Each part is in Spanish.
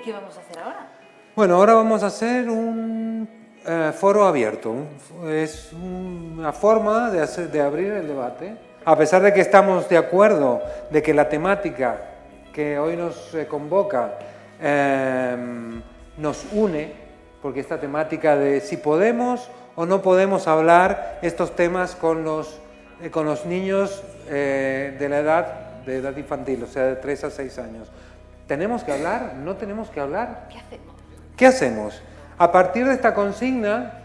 ¿Y qué vamos a hacer ahora? Bueno, ahora vamos a hacer un eh, foro abierto. Es una forma de, hacer, de abrir el debate. A pesar de que estamos de acuerdo de que la temática que hoy nos eh, convoca em, nos une, porque esta temática de si podemos o no podemos hablar estos temas con los, eh, con los niños de la edad, de edad infantil, o sea, de 3 a 6 años. ¿Tenemos que hablar? ¿No tenemos que hablar? ¿Qué hacemos? ¿Qué hacemos? A partir de esta consigna,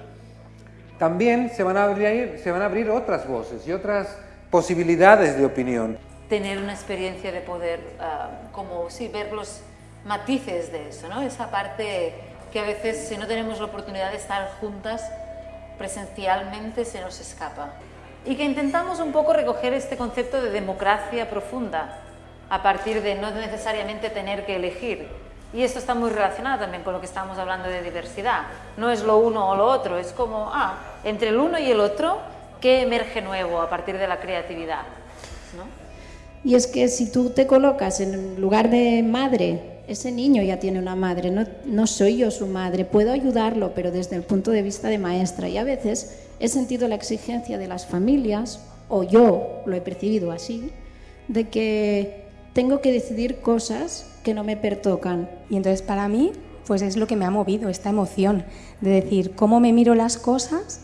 también se van a abrir, se van a abrir otras voces y otras posibilidades de opinión. Tener una experiencia de poder, ah, como sí, ver los matices de eso, ¿no? Esa parte que a veces, si no tenemos la oportunidad de estar juntas presencialmente, se nos escapa. Y que intentamos un poco recoger este concepto de democracia profunda, a partir de no necesariamente tener que elegir. Y esto está muy relacionado también con lo que estamos hablando de diversidad. No es lo uno o lo otro, es como, ah, entre el uno y el otro, ¿qué emerge nuevo a partir de la creatividad? ¿no? Y es que si tú te colocas en lugar de madre, ese niño ya tiene una madre, no, no soy yo su madre, puedo ayudarlo, pero desde el punto de vista de maestra. Y a veces he sentido la exigencia de las familias, o yo lo he percibido así, de que tengo que decidir cosas que no me pertocan. Y entonces para mí, pues es lo que me ha movido, esta emoción de decir cómo me miro las cosas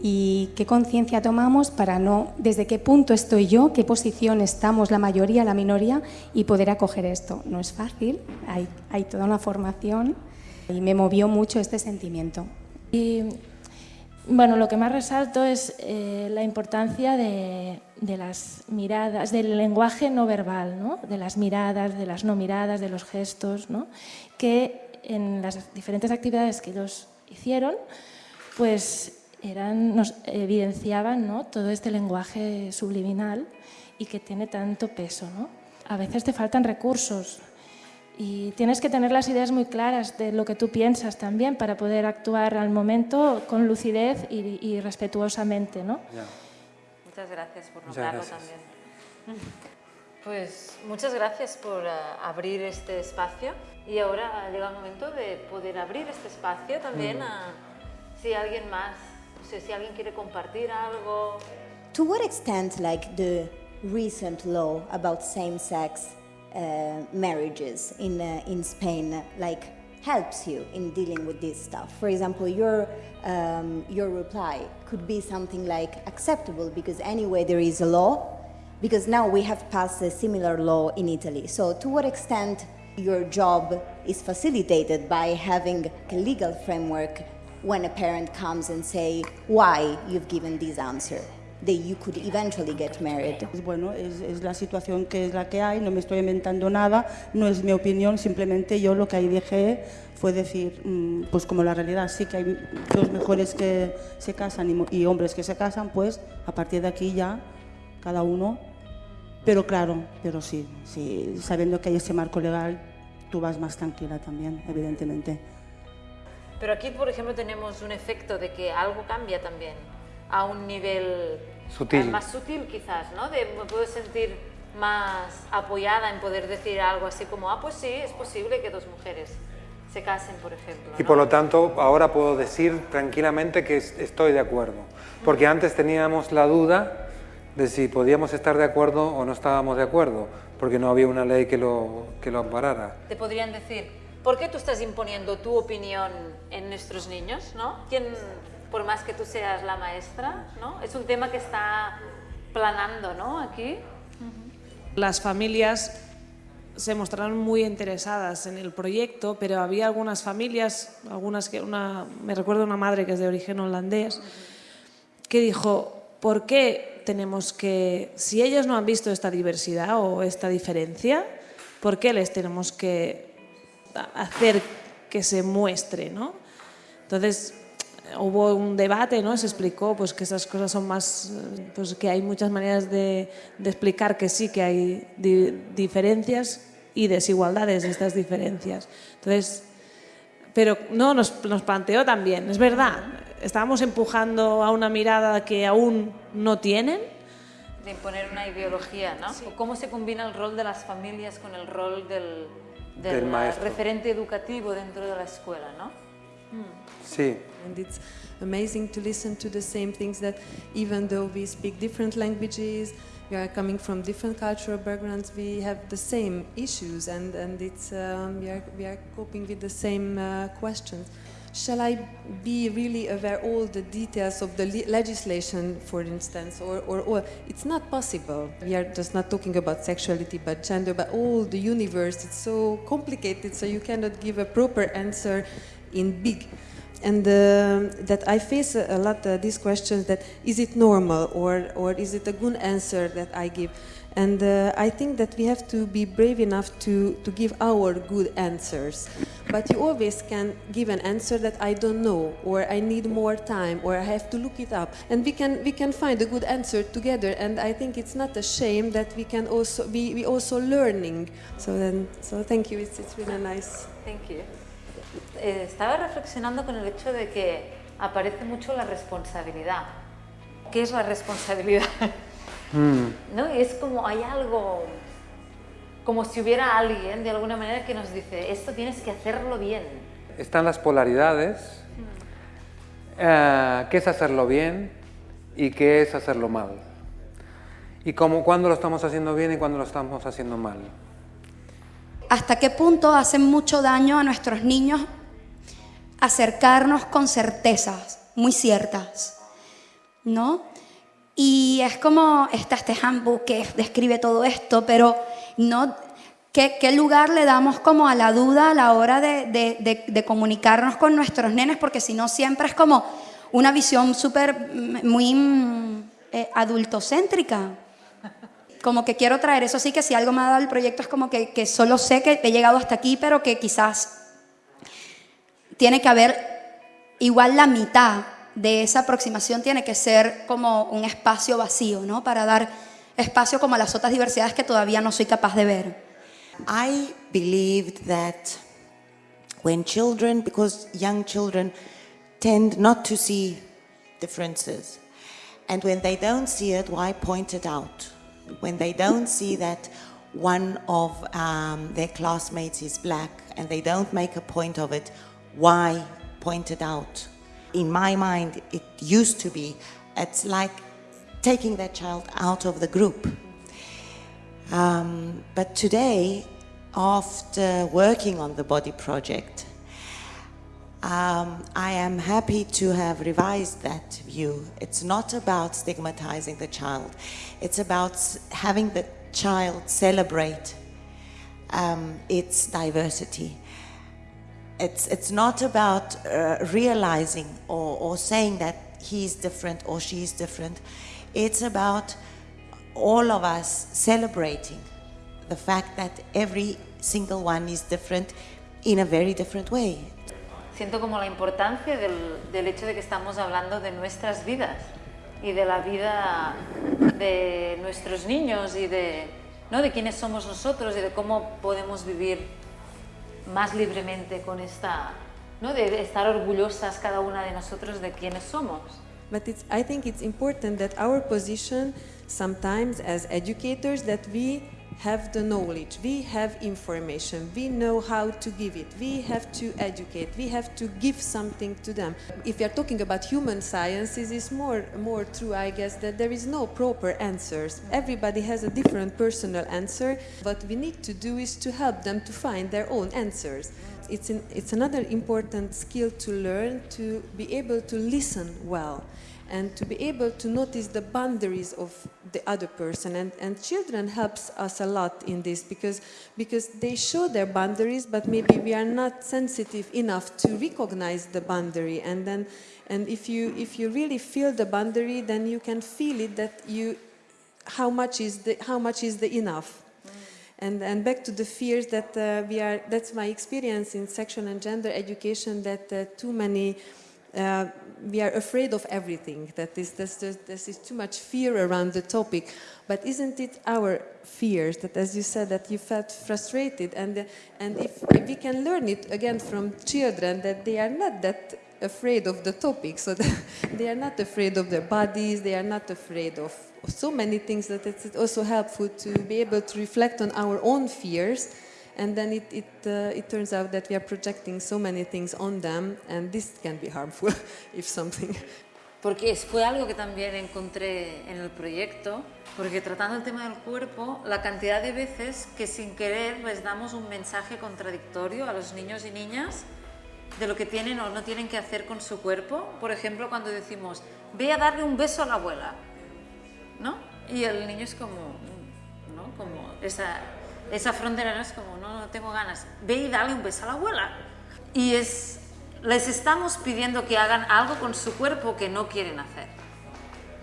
y qué conciencia tomamos para no, desde qué punto estoy yo, qué posición estamos la mayoría, la minoría y poder acoger esto. No es fácil, hay, hay toda una formación y me movió mucho este sentimiento. Y bueno, lo que más resalto es eh, la importancia de, las miradas, del lenguaje no verbal, ¿no? de las miradas, de las no miradas, de los gestos, ¿no? que en las diferentes actividades que ellos hicieron, pues eran, nos evidenciaban ¿no? todo este lenguaje subliminal y que tiene tanto peso. ¿no? A veces te faltan recursos, y tienes que tener las ideas muy claras de lo que tú piensas también para poder actuar al momento con lucidez y, respetuosamente. ¿no? Muchas gracias por nombrarlo también. Pues muchas gracias por uh, abrir este espacio y ahora llega el momento de poder abrir este espacio también mm. a si alguien más, no sé, si alguien quiere compartir algo. To what extent like the recent law about same sex marriages in, uh, in Spain like helps you in dealing with this stuff. For example, your, um, your reply could be something like acceptable because anyway there is a law, because now we have passed a similar law in Italy. So to what extent your job is facilitated by having a legal framework when a parent comes and say why you've given this answer? De you could eventually get married. Bueno, es, es, la situación que es la que hay, no me estoy inventando nada, no es mi opinión, simplemente yo lo que ahí dejé fue decir, mm, pues como la realidad sí que hay dos mejores que se casan y, y hombres que se casan, pues a partir de aquí ya cada uno, pero claro, pero sí, sí, sabiendo que hay ese marco legal, tú vas más tranquila también, evidentemente. Pero aquí, por ejemplo, tenemos un efecto de que algo cambia también a un nivel sutil. más sutil quizás, ¿no? De, me puedo sentir más apoyada en poder decir algo así como, ah, pues sí, es posible que dos mujeres se casen, por ejemplo. Y por lo tanto, ahora puedo decir tranquilamente que estoy de acuerdo. Porque antes teníamos la duda de si podíamos estar de acuerdo o no estábamos de acuerdo, porque no había una ley que lo, que lo amparara. Te podrían decir, ¿por qué tú estás imponiendo tu opinión en nuestros niños? ¿no? ¿Quién, por más que tú seas la maestra, ¿no? Es un tema que está planando, ¿no? Aquí. Las familias se mostraron muy interesadas en el proyecto, pero había algunas familias, algunas que una, me recuerdo una madre que es de origen holandés, que dijo, ¿por qué tenemos que, si ellos no han visto esta diversidad o esta diferencia, ¿por qué les tenemos que hacer que se muestre? ¿no? Entonces, hubo un debate, ¿no? Se explicó pues, que esas cosas son más, pues que hay muchas maneras de, de explicar que sí que hay diferencias y desigualdades de estas diferencias. Entonces, pero no nos, nos, planteó también, es verdad, estábamos empujando a una mirada que aún no tienen. De imponer una ideología, ¿no? ¿Cómo se combina el rol de las familias con el rol del, del del maestro. referente educativo dentro de la escuela, ¿no? Sí. And it's amazing to listen to the same things that even though we speak different languages, we are coming from different cultural backgrounds, we have the same issues and, and it's, um, we, are, we are coping with the same uh, questions. Shall I be really aware all the details of the le- legislation, for instance, or, or, or it's not possible. We are just not talking about sexuality, but gender, but all the universe. It's so complicated, so you cannot give a proper answer in big and uh, that I face a, lot uh, these questions that is it normal or or is it a good answer that I give? And uh, I think that we have to be brave enough to to give our good answers. But you always can give an answer that I don't know or I need more time or I have to look it up. And we can we can find a good answer together. And I think it's not a shame that we can also be we also learning. So then so thank you. It's, it's really nice. Thank you. Eh, estaba reflexionando con el hecho de que aparece mucho la responsabilidad. ¿Qué es la responsabilidad? ¿No? Y es como hay algo, como si hubiera alguien de alguna manera que nos dice, esto tienes que hacerlo bien. Están las polaridades. eh, ¿Qué es hacerlo bien y qué es hacerlo mal? Y cómo, cuándo lo estamos haciendo bien y cuándo lo estamos haciendo mal. hasta qué punto hace mucho daño a nuestros niños acercarnos con certezas muy ciertas, ¿no? Y es como está este handbook que describe todo esto, pero no, ¿qué, qué lugar le damos como a la duda a la hora de, de- de- comunicarnos con nuestros nenes? Porque si no siempre es como una visión súper, mm, muy mm, eh, adultocéntrica como que quiero traer eso sí que si algo me ha dado el proyecto es como que, que solo sé que he llegado hasta aquí pero que quizás tiene que haber igual la mitad de esa aproximación tiene que ser como un espacio vacío no para dar espacio como a las otras diversidades que todavía no soy capaz de ver. I believed that when children, because young children tend not to see differences, and when they don't see it, why point it out? When they don't see that one of um, their classmates is black and they don't make a point of it, why pointed out? In my mind, it used to be, it's like taking that child out of the group. Um, but today, after working on the body project, um, I am happy to have revised that view. It's not about stigmatizing the child, it's about having the child celebrate um, its diversity. It's, it's not about uh, realizing or, or saying that he's different or she's different. It's about all of us celebrating the fact that every single one is different in a very different way. Siento como la importancia del, del hecho de que estamos hablando de nuestras vidas y de la vida de nuestros niños y de, ¿no? de quiénes somos nosotros y de cómo podemos vivir más libremente con esta, ¿no? de estar orgullosas cada una de nosotros de quiénes somos. But it's, I think it's important that our position sometimes as educators that we have the knowledge, we have information, we know how to give it, we have to educate, we have to give something to them. If you are talking about human sciences, it's more, more true, I guess, that there is no proper answers. Everybody has a different personal answer. What we need to do is to help them to find their own answers. It's, an, it's another important skill to learn to be able to listen well and to be able to notice the boundaries of the other person. And, and children helps us a lot in this because because they show their boundaries but maybe we are not sensitive enough to recognize the boundary. And then and if you if you really feel the boundary then you can feel it that you how much is the how much is the enough? And, and back to the fears that uh, we are, that's my experience in sexual and gender education, that uh, too many, uh, we are afraid of everything, that this, this, this, is too much fear around the topic. But isn't it our fears that, as you said, that you felt frustrated? And, and if, if we can learn it again from children, that they are not that afraid of the topic, so they are not afraid of their bodies, they are not afraid of so many things that it's also helpful to be able to reflect on our own fears and then it, it, uh, it turns out that we are projecting so many things on them, and this can be harmful if something. Porque fue algo que también encontré en el proyecto, porque tratando el tema del cuerpo, la cantidad de veces que sin querer les damos un mensaje contradictorio a los niños y niñas de lo que tienen o no tienen que hacer con su cuerpo. Por ejemplo, cuando decimos, ve a darle un beso a la abuela, ¿no? Y el niño es como, ¿no? Como esa, esa frontera no es como, no, no tengo ganas, ve y dale un beso a la abuela. Y es, les estamos pidiendo que hagan algo con su cuerpo que no quieren hacer,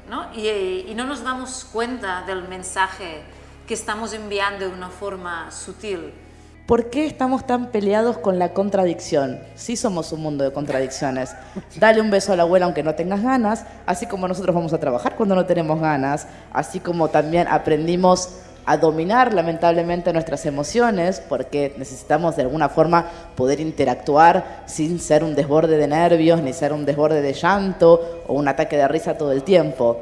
¿no? Y, y no nos damos cuenta del mensaje que estamos enviando de una forma sutil. ¿Por qué estamos tan peleados con la contradicción? Sí somos un mundo de contradicciones. Dale un beso a la abuela aunque no tengas ganas, así como nosotros vamos a trabajar cuando no tenemos ganas, así como también aprendimos a dominar lamentablemente nuestras emociones porque necesitamos de alguna forma poder interactuar sin ser un desborde de nervios, ni ser un desborde de llanto o un ataque de risa todo el tiempo.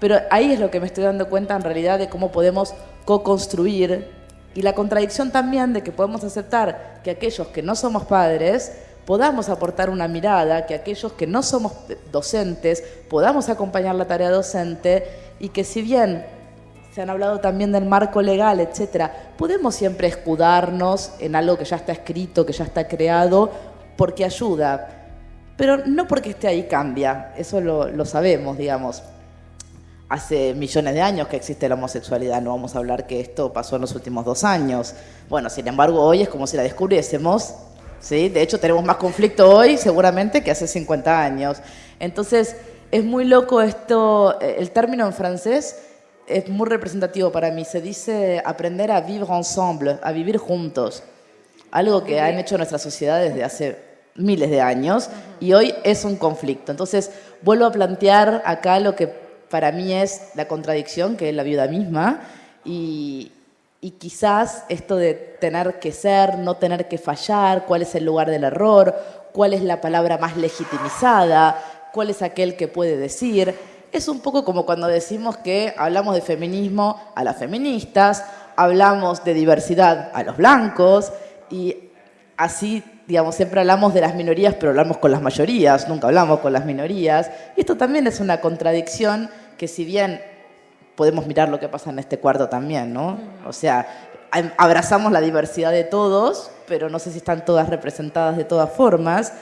Pero ahí es lo que me estoy dando cuenta en realidad de cómo podemos co-construir y la contradicción también de que podemos aceptar que aquellos que no somos padres podamos aportar una mirada, que aquellos que no somos docentes podamos acompañar la tarea docente y que si bien se han hablado también del marco legal, etcétera, podemos siempre escudarnos en algo que ya está escrito, que ya está creado, porque ayuda. Pero no porque esté ahí cambia, eso lo, sabemos, digamos hace millones de años que existe la homosexualidad, no vamos a hablar que esto pasó en los últimos dos años. Bueno, sin embargo, hoy es como si la descubriésemos, ¿sí? De hecho, tenemos más conflicto hoy seguramente que hace 50 años. Entonces, es muy loco esto, eh, el término en francés es muy representativo para mí, se dice aprender a vivre ensemble, a vivir juntos, algo que han hecho nuestras sociedades desde hace miles de años y hoy es un conflicto. Entonces, vuelvo a plantear acá lo que para mí es la contradicción, que es la vida misma, y, quizás esto de tener que ser, no tener que fallar, cuál es el lugar del error, cuál es la palabra más legitimizada, cuál es aquel que puede decir. Es un poco como cuando decimos que hablamos de feminismo a las feministas, hablamos de diversidad a los blancos y así, digamos, siempre hablamos de las minorías, pero hablamos con las mayorías, nunca hablamos con las minorías. Y esto también es una contradicción que si bien podemos mirar lo que pasa en este cuarto también, ¿no? O sea, abrazamos la diversidad de todos, pero no sé si están todas representadas de todas formas.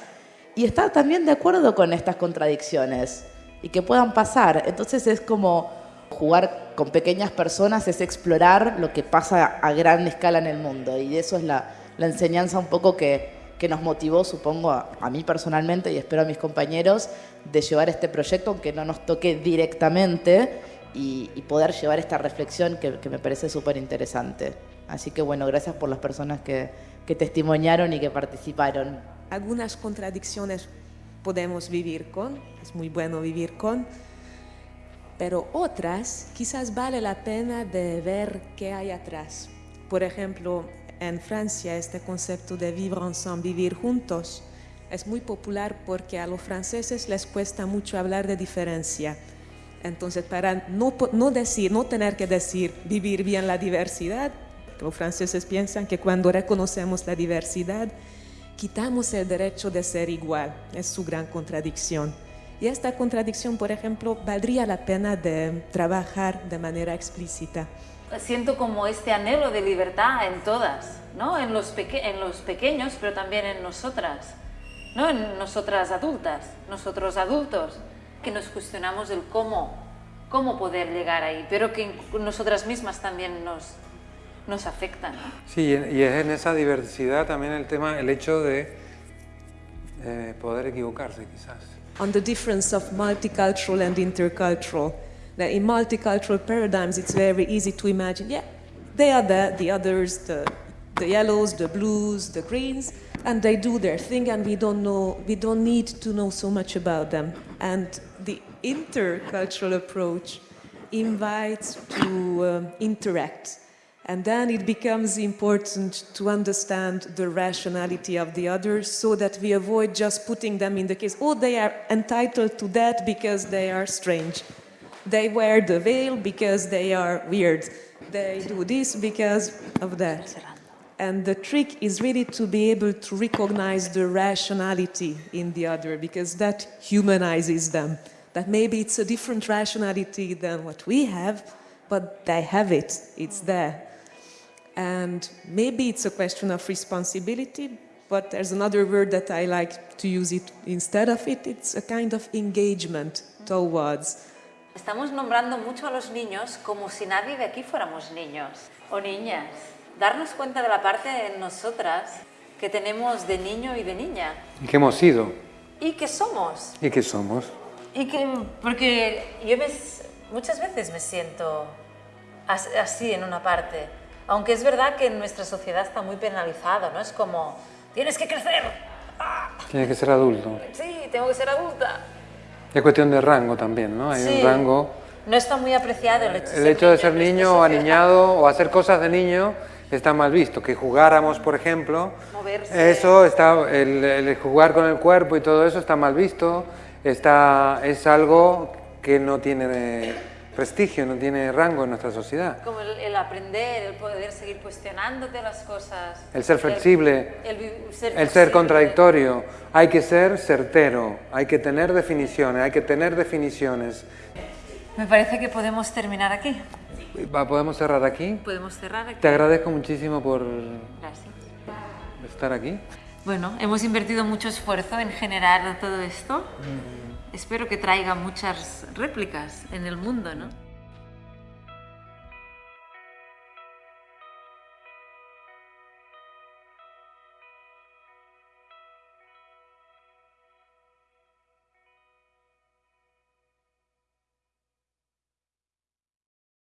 Y estar también de acuerdo con estas contradicciones y que puedan pasar. Entonces es como jugar con pequeñas personas, es explorar lo que pasa a gran escala en el mundo. Y eso es la, la enseñanza un poco que, que nos motivó, supongo, a, a, mí personalmente y espero a mis compañeros, de llevar este proyecto, aunque no nos toque directamente, y, y poder llevar esta reflexión que, que me parece súper interesante. Así que bueno, gracias por las personas que, que testimoniaron y que participaron. Algunas contradicciones podemos vivir con, es muy bueno vivir con, pero otras quizás vale la pena de ver qué hay atrás. Por ejemplo, en Francia este concepto de vivre ensemble, vivir juntos, es muy popular porque a los franceses les cuesta mucho hablar de diferencia. Entonces, para no, no decir, no tener que decir vivir bien la diversidad, los franceses piensan que cuando reconocemos la diversidad, quitamos el derecho de ser igual. Es su gran contradicción. Y esta contradicción, por ejemplo, valdría la pena de trabajar de manera explícita siento como este anhelo de libertad en todas, ¿no? En los, en los pequeños, pero también en nosotras, ¿no? En nosotras adultas, nosotros adultos, que nos cuestionamos el cómo, cómo poder llegar ahí, pero que nosotras mismas también nos, nos afectan. Sí, y es en esa diversidad también el tema, el hecho de eh, poder equivocarse quizás. On the difference of multicultural and intercultural. that in multicultural paradigms, it's very easy to imagine, yeah, they are the, the others, the, the yellows, the blues, the greens, and they do their thing, and we don't know, we don't need to know so much about them. And the intercultural approach invites to um, interact. And then it becomes important to understand the rationality of the others so that we avoid just putting them in the case, oh, they are entitled to that because they are strange. They wear the veil because they are weird. They do this because of that. And the trick is really to be able to recognize the rationality in the other because that humanizes them. That maybe it's a different rationality than what we have, but they have it, it's there. And maybe it's a question of responsibility, but there's another word that I like to use it instead of it. It's a kind of engagement towards. Estamos nombrando mucho a los niños como si nadie de aquí fuéramos niños o niñas. Darnos cuenta de la parte en nosotras que tenemos de niño y de niña. Y que hemos sido. Y que somos. Y que somos. Y que, porque yo me, muchas veces me siento así en una parte. Aunque es verdad que en nuestra sociedad está muy penalizado, ¿no? Es como, tienes que crecer. Tienes que ser adulto. Sí, tengo que ser adulta. Es cuestión de rango también, ¿no? Hay Sí. un rango. No está muy apreciado el hecho, El hecho de ser niño o aniñado o hacer cosas de niño está mal visto. Que jugáramos, por ejemplo, Moverse. eso está, el, el jugar con el cuerpo y todo eso está mal visto. Está, es algo que no tiene prestigio, no tiene rango en nuestra sociedad. Como el, el aprender, el poder seguir cuestionándote las cosas. El ser flexible, El, ser, el ser flexible. contradictorio. Hay que ser certero, hay que tener definiciones, hay que tener definiciones. Me parece que podemos terminar aquí. ¿Podemos cerrar aquí? Podemos cerrar aquí. Te agradezco muchísimo por Gracias. estar aquí. Bueno, hemos invertido mucho esfuerzo en generar todo esto. Espero que traiga muchas réplicas en el mundo, ¿no?